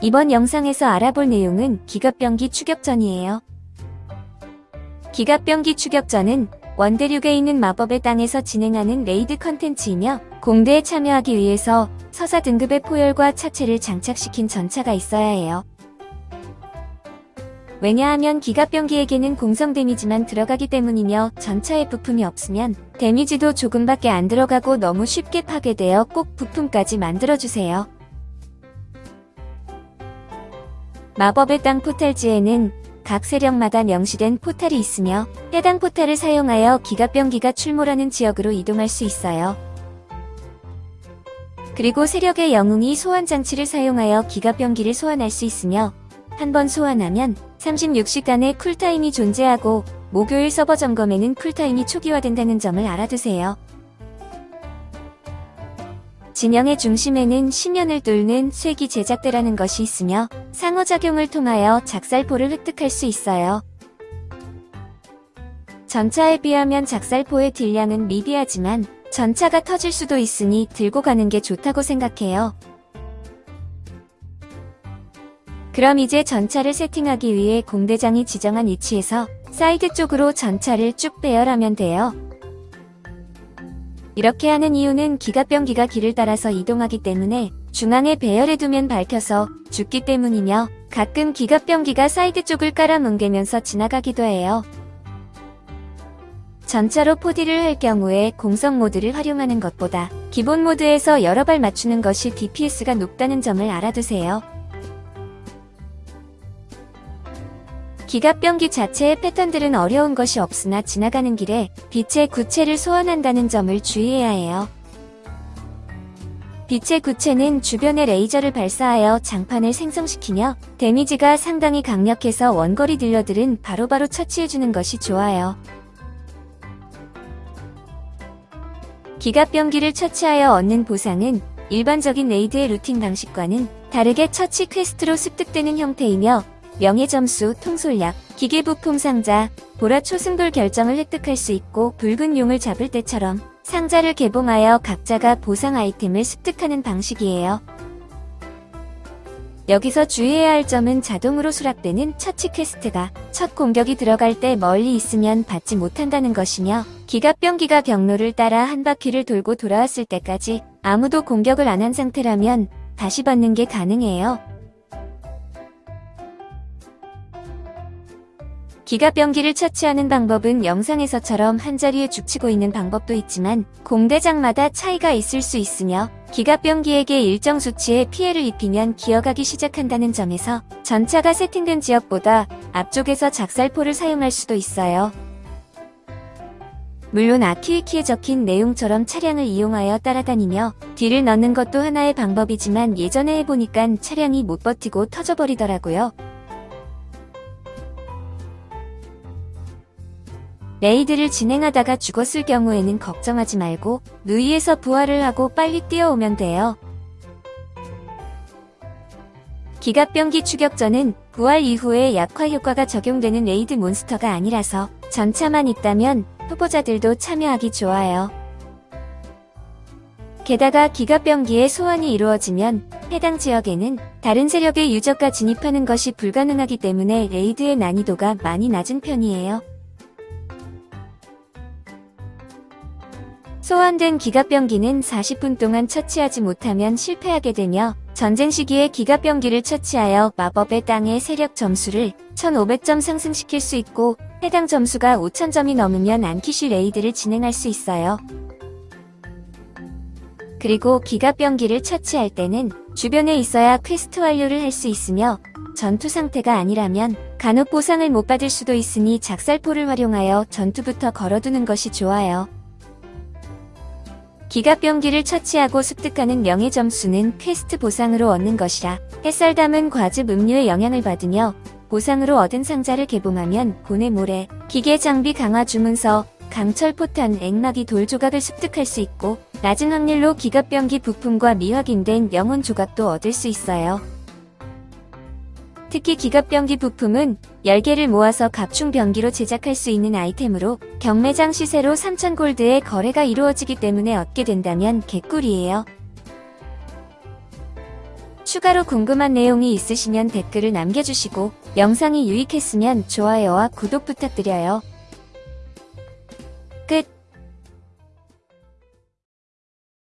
이번 영상에서 알아볼 내용은 기갑병기 추격전이에요. 기갑병기 추격전은 원대륙에 있는 마법의 땅에서 진행하는 raid 컨텐츠이며 공대에 참여하기 위해서 서사 등급의 포열과 차체를 장착시킨 전차가 있어야 해요. 왜냐하면 기갑병기에게는 공성 데미지만 들어가기 때문이며 전차에 부품이 없으면 데미지도 조금밖에 안 들어가고 너무 쉽게 파괴되어 꼭 부품까지 만들어주세요. 마법의 땅 포탈지에는 각 세력마다 명시된 포탈이 있으며 해당 포탈을 사용하여 기갑병기가 출몰하는 지역으로 이동할 수 있어요. 그리고 세력의 영웅이 소환 장치를 사용하여 기갑병기를 소환할 수 있으며 한 번 소환하면 36시간의 쿨타임이 존재하고 목요일 서버 점검에는 쿨타임이 초기화된다는 점을 알아두세요. 진영의 중심에는 심연을 뚫는 쇠기 제작대라는 것이 있으며 상호작용을 통하여 작살포를 획득할 수 있어요. 전차에 비하면 작살포의 딜량은 미비하지만 전차가 터질 수도 있으니 들고 가는 게 좋다고 생각해요. 그럼 이제 전차를 세팅하기 위해 공대장이 지정한 위치에서 사이드 쪽으로 전차를 쭉 배열하면 돼요. 이렇게 하는 이유는 기갑병기가 길을 따라서 이동하기 때문에 중앙에 배열해 두면 밟혀서 죽기 때문이며 가끔 기갑병기가 사이드 쪽을 깔아뭉개면서 지나가기도 해요. 전차로 포딜을 할 경우에 공성 모드를 활용하는 것보다 기본 모드에서 여러 발 맞추는 것이 DPS가 높다는 점을 알아두세요. 기갑병기 자체의 패턴들은 어려운 것이 없으나 지나가는 길에 빛의 구체를 소환한다는 점을 주의해야 해요. 빛의 구체는 주변에 레이저를 발사하여 장판을 생성시키며 데미지가 상당히 강력해서 원거리 딜러들은 바로바로 처치해주는 것이 좋아요. 기갑병기를 처치하여 얻는 보상은 일반적인 raid의 looting 방식과는 다르게 처치 quest로 습득되는 형태이며 명예점수, 통솔약, 기계부품 상자, 보라 초승돌 결정을 획득할 수 있고 붉은 용을 잡을 때처럼 상자를 개봉하여 각자가 보상 아이템을 습득하는 방식이에요. 여기서 주의해야 할 점은 자동으로 수락되는 처치 quest가 첫 공격이 들어갈 때 멀리 있으면 받지 못한다는 것이며 기갑병기가 경로를 따라 한 바퀴를 돌고 돌아왔을 때까지 아무도 공격을 안 한 상태라면 다시 받는 게 가능해요. 기갑병기를 처치하는 방법은 영상에서처럼 한자리에 죽치고 있는 방법도 있지만 공대장마다 차이가 있을 수 있으며 기갑병기에게 일정 수치의 피해를 입히면 기어가기 시작한다는 점에서 전차가 세팅된 지역보다 앞쪽에서 작살포를 사용할 수도 있어요. 물론 아키위키에 적힌 내용처럼 차량을 이용하여 따라다니며 뒤를 넣는 것도 하나의 방법이지만 예전에 해보니깐 차량이 못 버티고 터져버리더라고요. 레이드를 진행하다가 죽었을 경우에는 걱정하지 말고 누이에서 부활을 하고 빨리 뛰어오면 돼요. 기갑병기 추격전은 부활 이후에 약화 효과가 적용되는 raid 몬스터가 아니라서 전차만 있다면 초보자들도 참여하기 좋아요. 게다가 기갑병기의 소환이 이루어지면 해당 지역에는 다른 세력의 user가 진입하는 것이 불가능하기 때문에 raid의 난이도가 많이 낮은 편이에요. 소환된 기갑병기는 40분 동안 처치하지 못하면 실패하게 되며 전쟁 시기에 기갑병기를 처치하여 마법의 땅의 세력 점수를 1500점 상승시킬 수 있고 해당 점수가 5000점이 넘으면 안키시 raid를 진행할 수 있어요. 그리고 기갑병기를 처치할 때는 주변에 있어야 퀘스트 완료를 할 수 있으며 전투 상태가 아니라면 간혹 보상을 못 받을 수도 있으니 작살포를 활용하여 전투부터 걸어두는 것이 좋아요. 기갑병기를 처치하고 습득하는 명예 점수는 퀘스트 보상으로 얻는 것이라 햇살 담은 과즙 음료의 영향을 받으며 보상으로 얻은 상자를 개봉하면 고뇌 모래, 기계 장비 강화 주문서, 강철 포탄, 액막이 돌 조각을 습득할 수 있고 낮은 확률로 기갑병기 부품과 미확인된 영혼 조각도 얻을 수 있어요. 특히 기갑병기 부품은 10개를 모아서 갑충병기로 제작할 수 있는 아이템으로 경매장 시세로 3,000골드의 거래가 이루어지기 때문에 얻게 된다면 개꿀이에요. 추가로 궁금한 내용이 있으시면 댓글을 남겨주시고 영상이 유익했으면 좋아요와 구독 부탁드려요. 끝